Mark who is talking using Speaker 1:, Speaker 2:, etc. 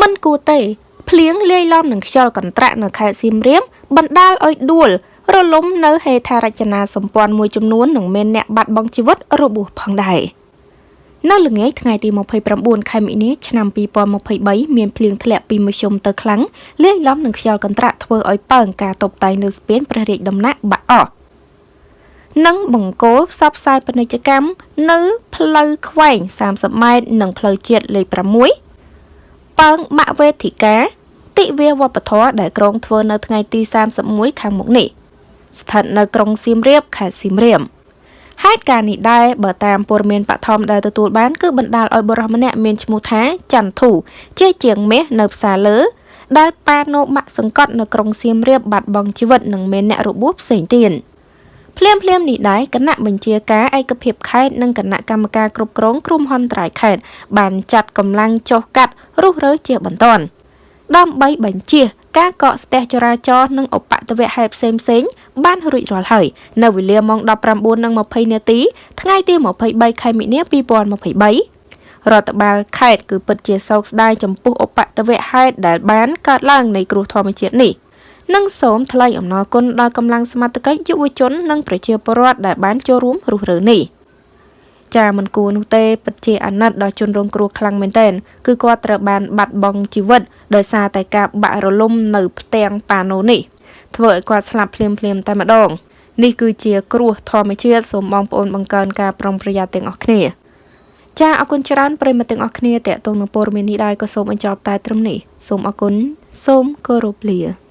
Speaker 1: មិនគួរទេភ្លៀងលាយឡំនឹងខ្យល់កន្ត្រាក់នៅខេត្តសៀមរាបបណ្ដាលឲ្យដួលរលំនៅហេដ្ឋារចនាសម្ព័ន្ធមួយចំនួននិងមានអ្នកបាត់បង់ជីវិតរបួសផងដែរនៅល្ងាចថ្ងៃទី29ខែមិនិនាឆ្នាំ2023មានភ្លៀងធ្លាក់ពីមធ្យមទៅខ្លាំងលាយឡំនឹងខ្យល់កន្ត្រាក់ធ្វើឲ្យប៉ើងការតបតែងលើស្ពានព្រះរាជដំណាក់បាក់អស់និងបង្គោលផ្សព្វផ្សាយពាណិជ្ជកម្មនៅផ្លូវខ្វែង30ម៉ែត្រនិងផ្លូវជាតិលេខ6 ប៉ើងបាក់វេទិកាទិវាវប្បធម៌ដែលក្រុងធ្វើនៅថ្ងៃទី31ខាងមុខនេះស្ថិតនៅក្រុងសៀមរាបខេត្តសៀមរាបហេតុការណ៍នេះដែរបើតាមព័ត៌មានបឋមដែលទទួលបានគឺបណ្ដាលឲ្យបរិសម្នាក់មានឈ្មោះថាច័ន្ទធូជាជាងមាសនៅផ្សារលើ ដែលប៉ាណូម៉ាក់សង្កត់នៅក្រុងសៀមរាបបាត់បង់ជីវិតនិងមានអ្នករបួសផ្សេងទៀត ភ្លាមភ្លាមនេះដែរគណៈបញ្ជាការឯកភាពខេត្តនិងគណៈកម្មការគ្រប់គ្រងគ្រោះមហន្តរាយខេត្តបានចាត់កម្លាំងចុះកាត់រុះរើជាបន្ទាន់ដើម្បីបញ្ជាការកកស្ទះចរាចរណ៍និងឧបទ្ទវហេតុផ្សេងផ្សេងបានរួចរាល់ហើយនៅវេលាម៉ោង19:20នាទីថ្ងៃទី23ខែមិនិនា2023រដ្ឋបាលខេត្តគឺពិតជាសោកស្ដាយចំពោះឧបទ្ទវហេតុដែលបានកើតឡើងនៃគ្រោះធម្មជាតិនេះ និងសូមថ្លែងអំណរគុណដល់កម្លាំងសមត្ថកិច្ចយុវជន និងប្រជាពលរដ្ឋដែលបានចូលរួមរុះរើនេះ។ចាមិនគួរនោះទេពិតជាអាណិតដល់ជនរងគ្រោះខ្លាំងមែនទែនគឺគាត់ត្រូវបានបាត់បង់ជីវិតដោយសារតែការបាក់រលំនៅផ្ទាំងប៉ាណូនេះធ្វើឲ្យគាត់ស្លាប់ភ្លាមភ្លាមតែម្ដងនេះគឺជាគ្រោះធម្មជាតិសូមបងប្អូនបង្កើនការប្រុងប្រយ័ត្នទាំងអស់គ្នាចាអរគុណច្រើនប្រិយមិត្តទាំងអស់គ្នាតេតងនឹងព័ត៌មាននេះដែរក៏សូមអញ្ជើញតែត្រឹមនេះសូមអរគុណសូមគោរពលា